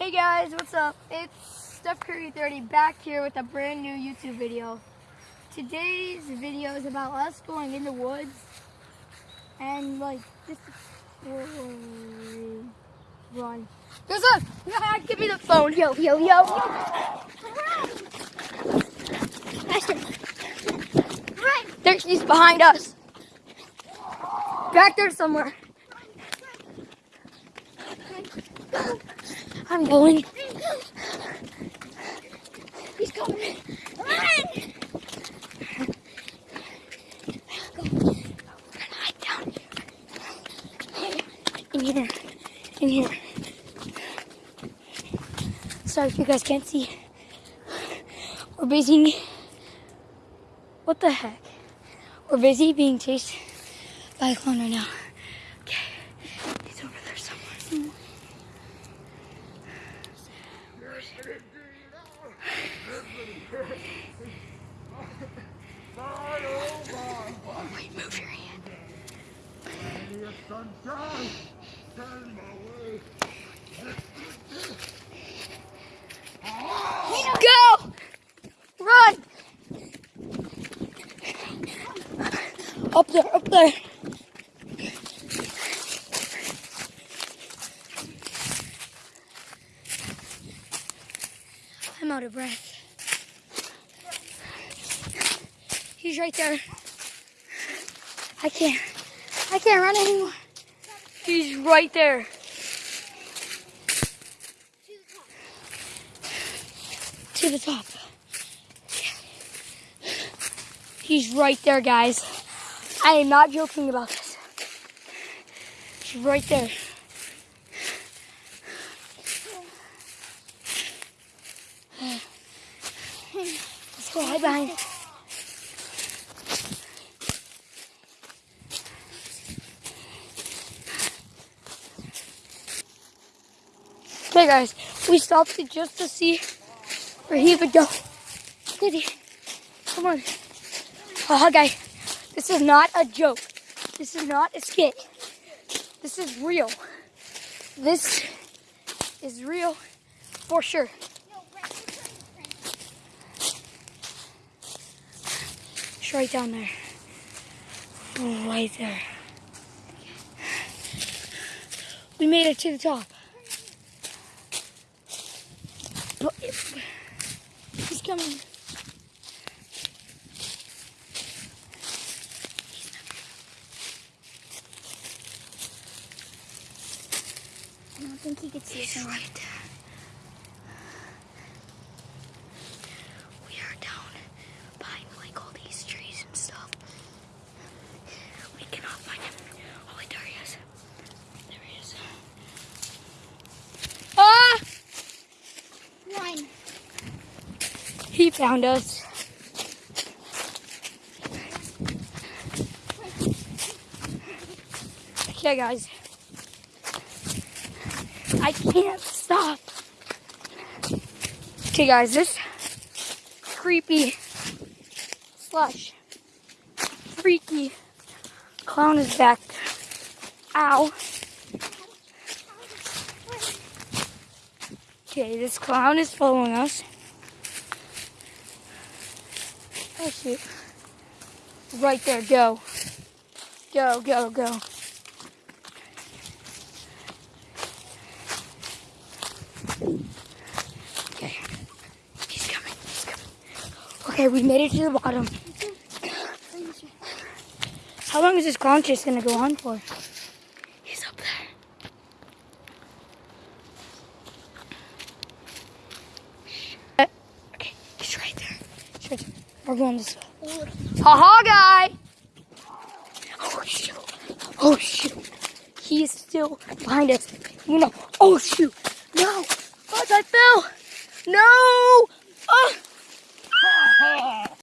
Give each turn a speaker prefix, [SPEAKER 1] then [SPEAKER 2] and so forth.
[SPEAKER 1] Hey guys, what's up? It's Steph Curry 30 back here with a brand new YouTube video. Today's video is about us going in the woods and like this is run. There's a give me the phone. Yo, yo, yo. There she's behind us. Back there somewhere. I'm going. He's coming. Run! Go. Hide down in here. In here. Sorry if you guys can't see. We're busy. What the heck? We're busy being chased by a clown right now. Okay. He's over there somewhere. Wait, move your hand. Go! Run! Up there, up there. I'm out of breath. He's right there. I can't. I can't run anymore. He's right there. To the top. He's right there, guys. I am not joking about this. He's right there. Let's go hide behind. Okay, guys, we stopped it just to see where he would go. Did he? Come on. Oh, guys, this is not a joke. This is not a skit. This is real. This is real for sure. It's right down there. Right there. We made it to the top. But he's coming. I don't think he could see us. right there. We are down behind like all these trees and stuff. We cannot find him. Oh wait, there he is. There he is. Ah! Run. He found us. Okay, guys. I can't stop. Okay, guys, this creepy slush freaky clown is back. Ow. Okay, this clown is following us. Oh shoot. Right there, go. Go, go, go. Okay. He's coming, he's coming. Okay, we made it to the bottom. How long is this clown chase gonna go on for? He's up there. Okay, he's right there. He's right there. We're going this way. Haha, guy! Oh, shoot. Oh, shoot. He is still behind us. You know. Oh, shoot. No. Oh, I fell. No. Oh.